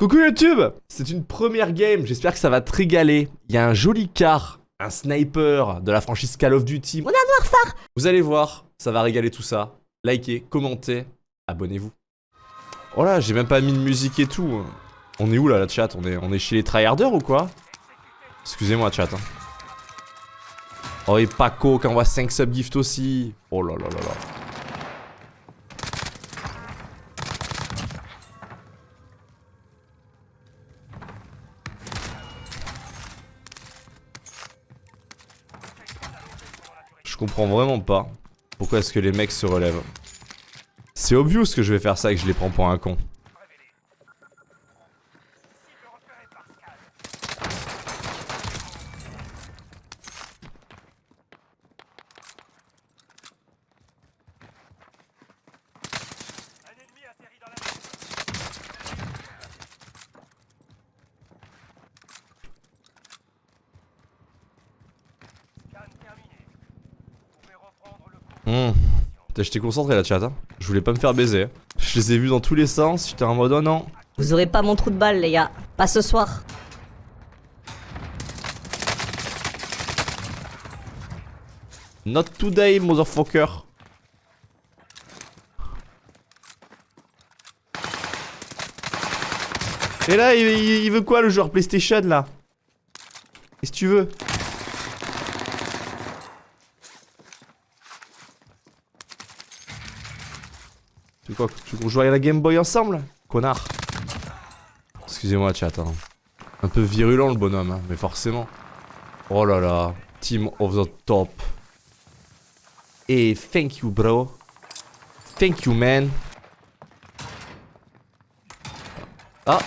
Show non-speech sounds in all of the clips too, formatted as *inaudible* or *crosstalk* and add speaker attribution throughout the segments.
Speaker 1: Coucou YouTube C'est une première game, j'espère que ça va te régaler. Il y a un joli car, un sniper de la franchise Call of Duty.
Speaker 2: On a un noir phare
Speaker 1: Vous allez voir, ça va régaler tout ça. Likez, commentez, abonnez-vous. Oh là, j'ai même pas mis de musique et tout. On est où là, la chat? On est, on est chez les tryharders ou quoi? Excusez-moi, chat. Hein. Oh, et Paco qui envoie 5 subgifts aussi. Oh là là là là. Comprends vraiment pas pourquoi est-ce que les mecs se relèvent. C'est obvious que je vais faire ça et que je les prends pour un con. Mmh. J'étais concentré la chat, hein. je voulais pas me faire baiser. Je les ai vus dans tous les sens, j'étais en mode oh non.
Speaker 2: Vous aurez pas mon trou de balle les gars, pas ce soir.
Speaker 1: Not today, motherfucker. Et là, il, il veut quoi le joueur PlayStation là? Qu'est-ce que tu veux? Quoi Tu veux jouer à la Game Boy ensemble Connard? Excusez-moi chat hein. Un peu virulent le bonhomme hein, mais forcément. Oh là là Team of the top. Et thank you bro. Thank you man. Ah.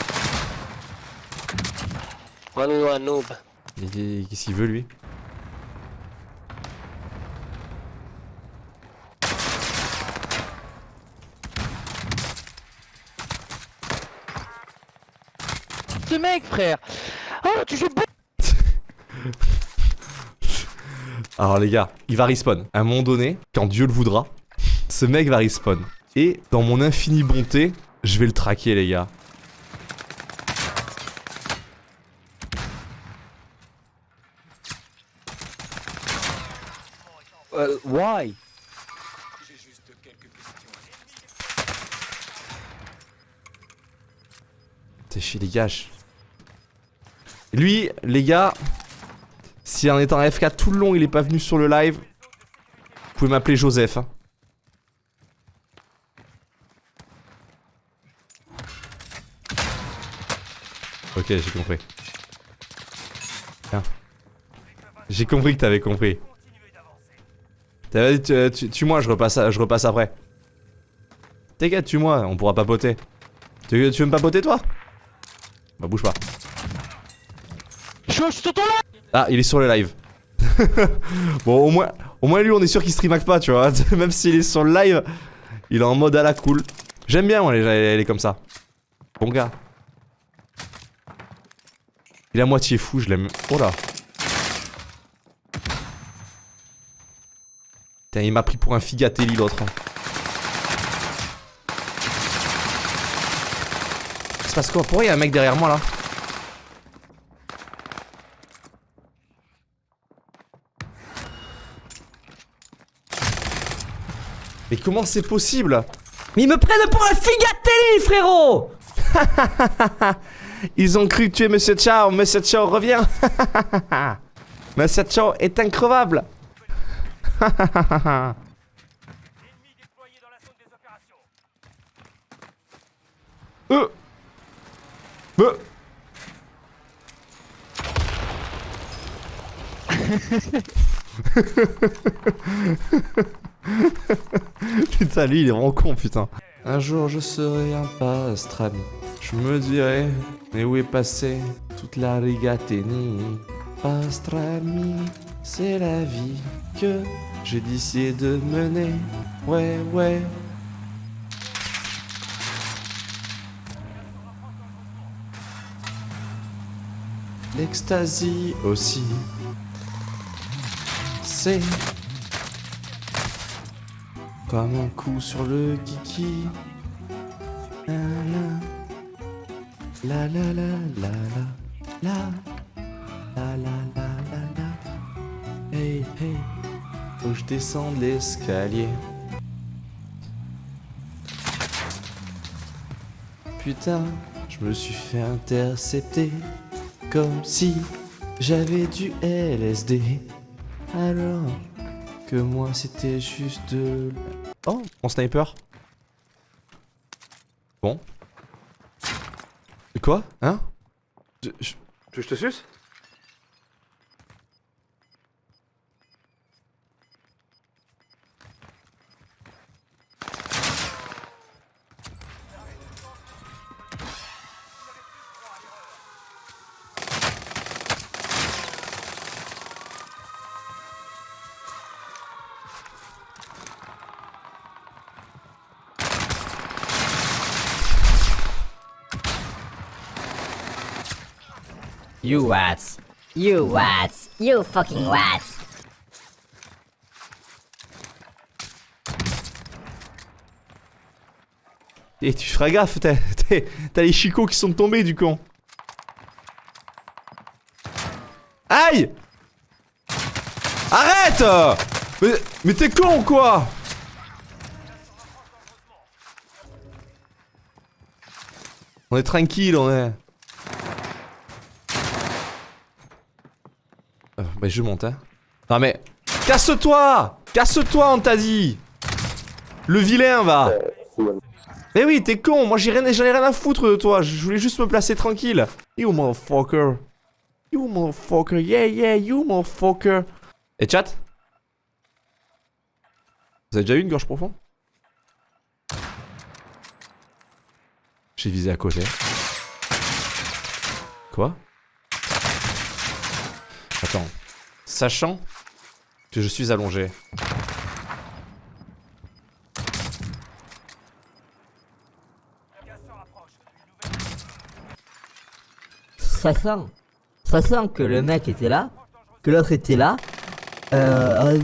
Speaker 3: One noob.
Speaker 1: Qu'est-ce qu'il veut lui?
Speaker 3: Ce mec, frère Oh, tu joues *laughs*
Speaker 1: Alors les gars, il va respawn. À un moment donné, quand Dieu le voudra, ce mec va respawn. Et dans mon infinie bonté, je vais le traquer les gars.
Speaker 3: Uh, why?
Speaker 1: T'es chez les gars. Lui, les gars, si en étant FK tout le long il est pas venu sur le live, vous pouvez m'appeler Joseph. Hein. Ok, j'ai compris. J'ai compris que t'avais compris. Dit, tue-moi, je repasse, je repasse après. T'inquiète, tue-moi, on pourra papoter. Tu, tu veux me papoter toi? Bah bouge pas. Ah, il est sur le live. *laughs* bon, au moins, au moins lui, on est sûr qu'il streamac pas, tu vois. *laughs* Même s'il est sur le live, il est en mode à la cool. J'aime bien, moi, les, les comme ça. Bon gars. Il est à moitié fou, je l'aime. Oh là. Putain, il m'a pris pour un figatelli l'autre. Hein. se passe quoi? Pourquoi il y a un mec derrière moi là? Mais comment c'est possible?
Speaker 2: Mais ils me prennent pour un figatelli frérot! *laughs*
Speaker 1: Ils ont cru tuer Monsieur Chao, Monsieur Chao revient. *laughs* Monsieur Chao est increvable. *laughs* Euh. Euh *laughs* putain, lui, il est vraiment con, putain. Un jour, je serai un pastrami. Je me dirai, mais où est passé toute la rigatini Pastrami, c'est la vie que j'ai décidé de mener. Ouais, ouais. L'ecstasy aussi. C'est comme un coup sur le kiki. La la la la la la. La la la la la. Hey hey. Faut je descende l'escalier. Putain, je me suis fait intercepter Comme si j'avais du LSD Alors que moi c'était juste de... Oh, mon sniper. Bon. Quoi Hein? Je, je- je te suce?
Speaker 2: You wats. You wats. You fucking wats.
Speaker 1: Et tu feras gaffe, t'as les chicots qui sont tombés du con. Aïe Arrête Mais, mais t'es con ou quoi On est tranquille, on est... Bah je monte hein. Non mais... Casse-toi Casse-toi on t'a dit Le vilain va mais oui, t'es con, moi j'en ai rien à foutre de toi, je voulais juste me placer tranquille. You motherfucker. You motherfucker, yeah yeah, you motherfucker. Et chat? Vous avez déjà eu une gorge profonde? J'ai visé à côté. Quoi? Attends. Sachant que je suis allongé.
Speaker 2: Ça sent. Ça sent que le mec était là, que l'autre était là. Euh.
Speaker 1: Aïe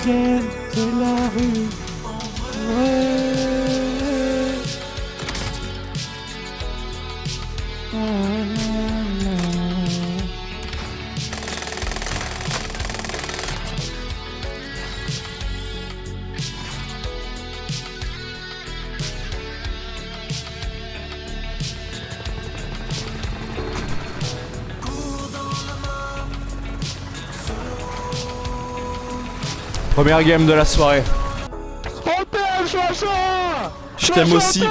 Speaker 1: chagrin de la rue. Ouais. La, la. Première game de la soirée. Je t'aime aussi.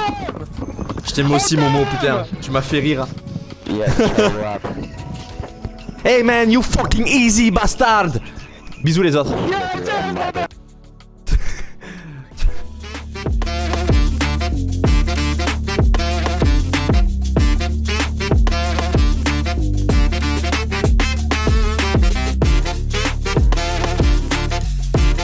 Speaker 1: Je t'aime aussi, Momo, putain. Tu m'as fait rire. Hey man, you fucking easy bastard! Bisous les autres.
Speaker 3: Yeah,